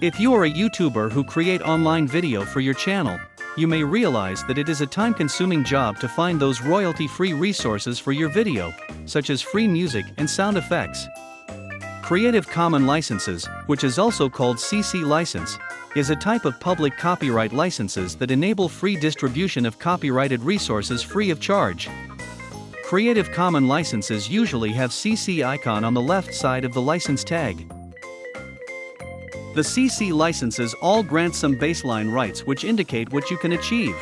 If you are a YouTuber who create online video for your channel, you may realize that it is a time-consuming job to find those royalty-free resources for your video, such as free music and sound effects. Creative Commons licenses, which is also called CC license, is a type of public copyright licenses that enable free distribution of copyrighted resources free of charge. Creative Commons licenses usually have CC icon on the left side of the license tag. The CC licenses all grant some baseline rights which indicate what you can achieve.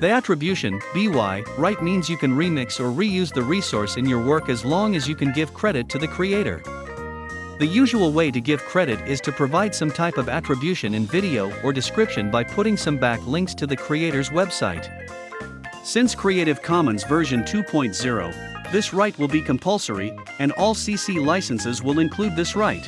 The attribution, BY, right means you can remix or reuse the resource in your work as long as you can give credit to the creator. The usual way to give credit is to provide some type of attribution in video or description by putting some back links to the creator's website. Since Creative Commons version 2.0, this right will be compulsory, and all CC licenses will include this right.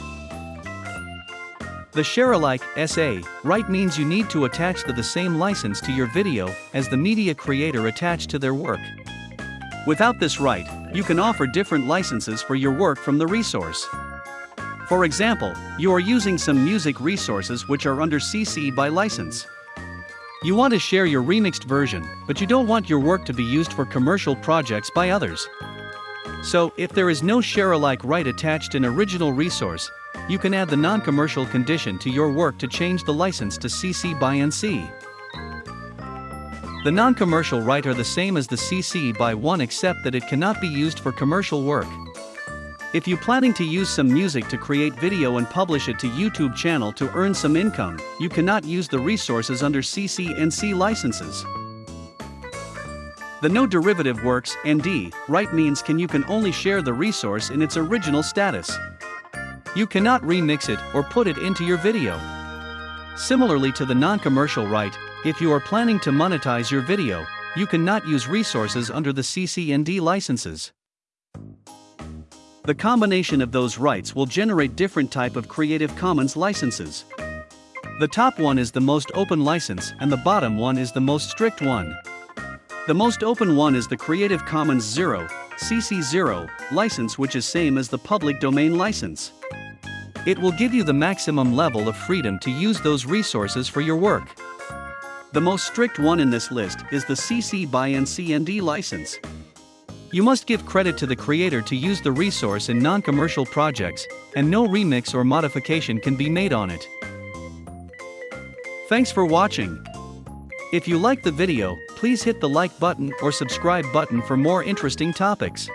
The share-alike SA right means you need to attach the, same license to your video as the media creator attached to their work. Without this right, you can offer different licenses for your work from the resource. For example, you are using some music resources which are under CC by license. You want to share your remixed version, but you don't want your work to be used for commercial projects by others. So, if there is no share-alike right attached in original resource, you can add the non-commercial condition to your work to change the license to CC by NC. The non-commercial right are the same as the CC by 1 except that it cannot be used for commercial work. If you planning to use some music to create video and publish it to YouTube channel to earn some income, you cannot use the resources under CC NC licenses. The no derivative works ND right means can you can only share the resource in its original status. You cannot remix it or put it into your video. Similarly to the non-commercial right, if you are planning to monetize your video, you cannot use resources under the CC ND licenses. The combination of those rights will generate different type of Creative Commons licenses. The top one is the most open license and the bottom one is the most strict one. The most open one is the Creative Commons 0, CC0, license which is same as the public domain license. It will give you the maximum level of freedom to use those resources for your work. The most strict one in this list is the CC by NCND license. You must give credit to the creator to use the resource in non-commercial projects, and no remix or modification can be made on it. Thanks for watching. If you like the video, please hit the like button or subscribe button for more interesting topics.